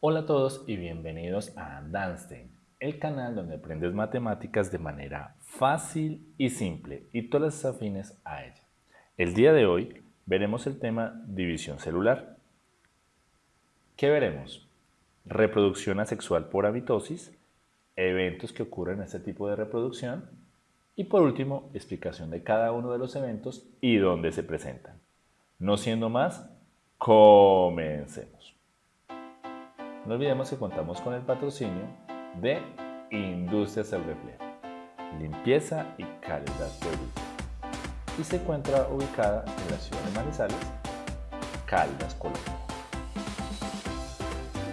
Hola a todos y bienvenidos a Danstein, el canal donde aprendes matemáticas de manera fácil y simple y todas las afines a ella. El día de hoy veremos el tema división celular. ¿Qué veremos? Reproducción asexual por amitosis, eventos que ocurren en este tipo de reproducción y por último, explicación de cada uno de los eventos y dónde se presentan. No siendo más, comencemos. No olvidemos que contamos con el patrocinio de Industrias El Reflejo, limpieza y calidad de vida. Y se encuentra ubicada en la ciudad de Manizales, Caldas, Colombia.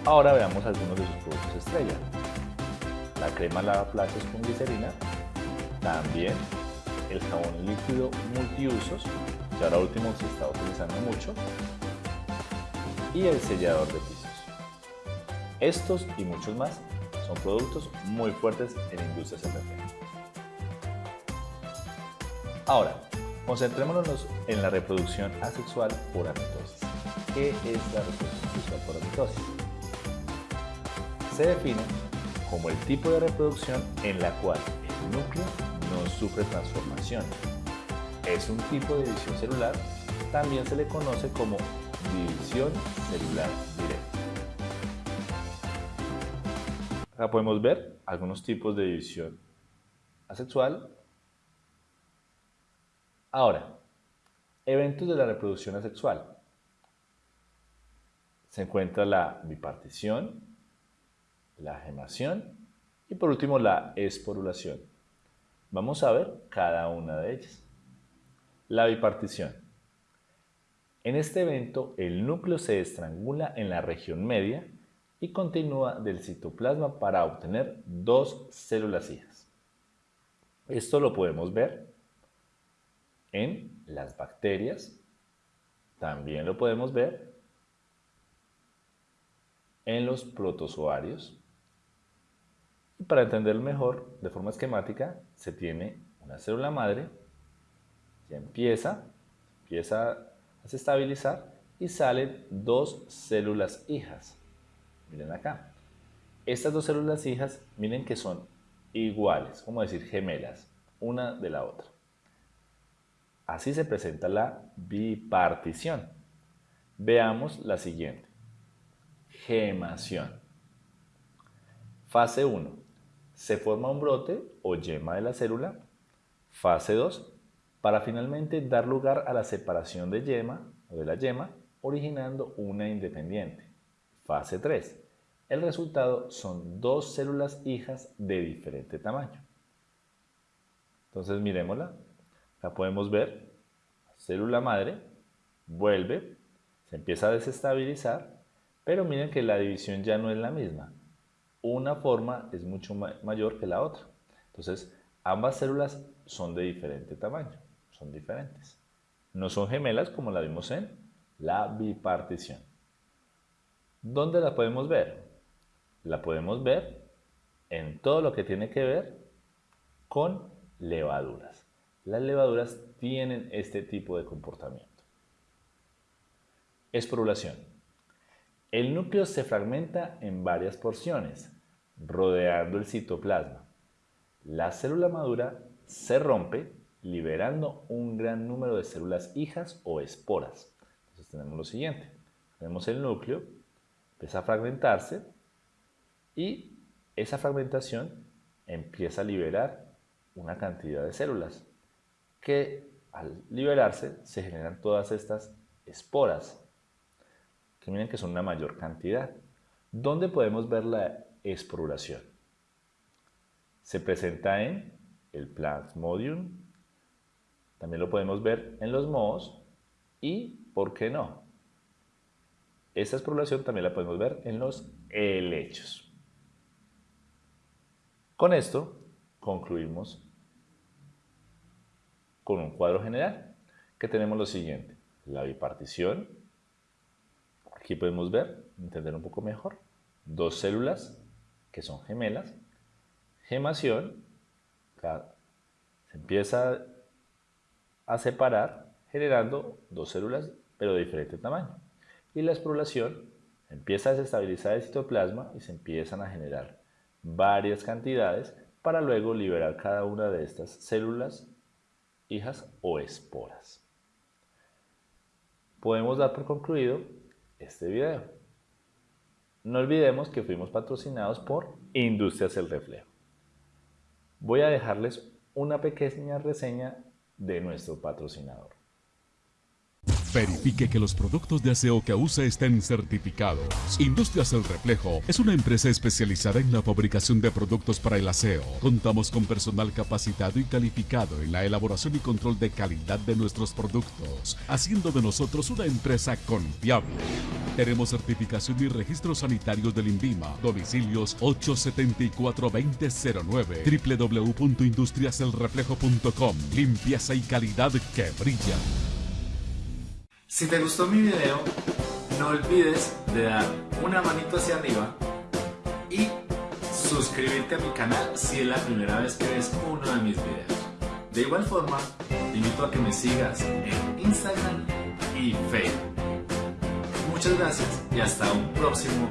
Ahora veamos algunos de sus productos estrella. La crema lavaplatos con glicerina, también el jabón líquido multiusos, que ahora último se está utilizando mucho, y el sellador de pisos. Estos y muchos más son productos muy fuertes en industrias energéticas. Ahora, concentrémonos en la reproducción asexual por amitosis. ¿Qué es la reproducción asexual por amitosis? Se define como el tipo de reproducción en la cual el núcleo no sufre transformación. Es un tipo de división celular, también se le conoce como división celular directa. Acá podemos ver algunos tipos de división asexual. Ahora, eventos de la reproducción asexual. Se encuentra la bipartición, la gemación y por último la esporulación. Vamos a ver cada una de ellas. La bipartición. En este evento el núcleo se estrangula en la región media y continúa del citoplasma para obtener dos células hijas. Esto lo podemos ver en las bacterias, también lo podemos ver en los protozoarios. Y para entender mejor, de forma esquemática, se tiene una célula madre, ya empieza, empieza a estabilizar y salen dos células hijas. Miren acá. Estas dos células hijas, miren que son iguales, como decir gemelas, una de la otra. Así se presenta la bipartición. Veamos la siguiente. Gemación. Fase 1. Se forma un brote o yema de la célula. Fase 2. Para finalmente dar lugar a la separación de yema o de la yema, originando una independiente. Fase 3. El resultado son dos células hijas de diferente tamaño. Entonces miremosla. La podemos ver. Célula madre vuelve, se empieza a desestabilizar, pero miren que la división ya no es la misma. Una forma es mucho mayor que la otra. Entonces, ambas células son de diferente tamaño, son diferentes. No son gemelas como la vimos en la bipartición. ¿Dónde la podemos ver? La podemos ver en todo lo que tiene que ver con levaduras. Las levaduras tienen este tipo de comportamiento. Esporulación. El núcleo se fragmenta en varias porciones, rodeando el citoplasma. La célula madura se rompe, liberando un gran número de células hijas o esporas. Entonces tenemos lo siguiente. Tenemos el núcleo, empieza a fragmentarse y esa fragmentación empieza a liberar una cantidad de células que al liberarse se generan todas estas esporas que miren que son una mayor cantidad. ¿Dónde podemos ver la esporulación? Se presenta en el Plasmodium, también lo podemos ver en los mohos y, ¿por qué no? Esta esporulación también la podemos ver en los helechos. Con esto concluimos con un cuadro general que tenemos lo siguiente. La bipartición, aquí podemos ver, entender un poco mejor, dos células que son gemelas, gemación, se empieza a separar generando dos células pero de diferente tamaño. Y la esporulación Empieza a desestabilizar el citoplasma y se empiezan a generar varias cantidades para luego liberar cada una de estas células hijas o esporas. Podemos dar por concluido este video. No olvidemos que fuimos patrocinados por Industrias El Reflejo. Voy a dejarles una pequeña reseña de nuestro patrocinador. Verifique que los productos de aseo que usa estén certificados. Industrias El Reflejo es una empresa especializada en la fabricación de productos para el aseo. Contamos con personal capacitado y calificado en la elaboración y control de calidad de nuestros productos, haciendo de nosotros una empresa confiable. Tenemos certificación y registros sanitarios del INVIMA. Domicilios 874-2009 www.industriaselreflejo.com Limpieza y calidad que brilla. Si te gustó mi video, no olvides de dar una manito hacia arriba y suscribirte a mi canal si es la primera vez que ves uno de mis videos. De igual forma, te invito a que me sigas en Instagram y Facebook. Muchas gracias y hasta un próximo